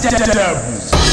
devils.